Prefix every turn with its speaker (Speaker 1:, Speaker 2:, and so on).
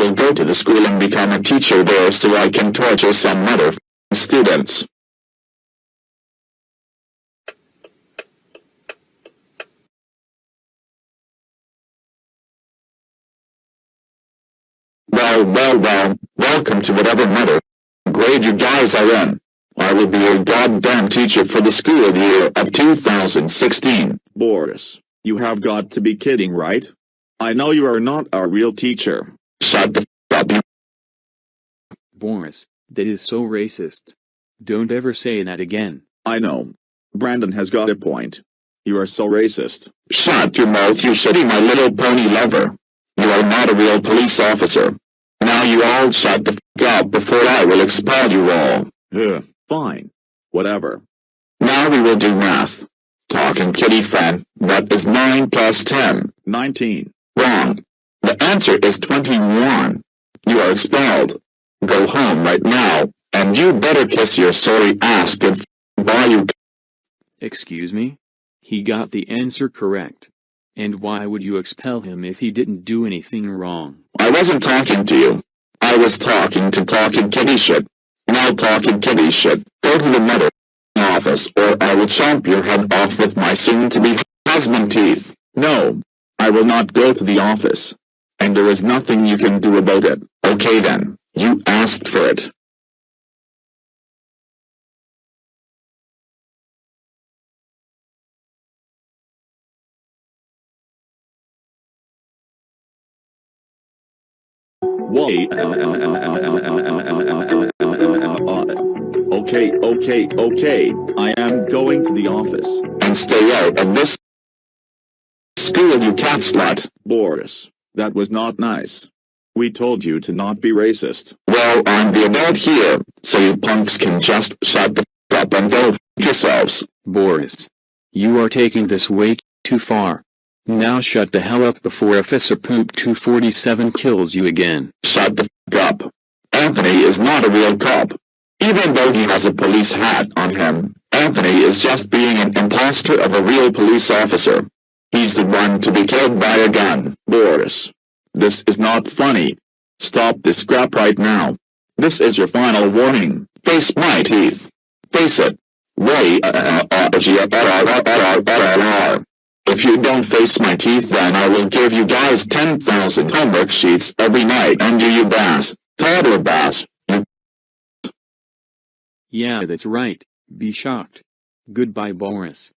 Speaker 1: will go to the school and become a teacher there so I can torture some mother students. Well, well, well, welcome to whatever mother grade you guys are in. I will be your goddamn teacher for the school year of 2016.
Speaker 2: Boris, you have got to be kidding right? I know you are not our real teacher.
Speaker 1: Shut the f up you
Speaker 3: Boris, that is so racist. Don't ever say that again.
Speaker 2: I know. Brandon has got a point. You are so racist.
Speaker 1: Shut your mouth you shitty my little pony lover. You are not a real police officer. Now you all shut the f up before I will expel you all.
Speaker 2: Ugh, fine. Whatever.
Speaker 1: Now we will do math. Talking kitty friend, what is 9 plus 10?
Speaker 2: 19.
Speaker 1: Wrong. Answer is 21. You are expelled. Go home right now, and you better kiss your sorry ass goodbye you
Speaker 3: Excuse me? He got the answer correct. And why would you expel him if he didn't do anything wrong?
Speaker 1: I wasn't talking to you. I was talking to talking kitty shit. Now talking kitty shit, go to the mother office or I will chomp your head off with my soon-to-be husband teeth. No, I will not go to the office. And there is nothing you can do about it. Okay then, you asked for it.
Speaker 2: Wait. Okay, okay, okay. I am going to the office.
Speaker 1: And stay out of this school you cat slut.
Speaker 2: Boris, that was not nice. We told you to not be racist.
Speaker 1: Well, I'm the adult here, so you punks can just shut the f up and go f yourselves.
Speaker 3: Boris. You are taking this way too far. Now shut the hell up before Officer Poop 247 kills you again.
Speaker 1: Shut the f up. Anthony is not a real cop. Even though he has a police hat on him, Anthony is just being an imposter of a real police officer. He's the one to be killed by a gun.
Speaker 2: Boris, this is not funny. Stop this crap right now. This is your final warning.
Speaker 1: Face my teeth. Face it. Uh, uh, uh, If you don't face my teeth then I will give you guys 10,000 homework sheets every night and do you bass. Toddler bass.
Speaker 3: Yeah that's right, be shocked. Goodbye Boris.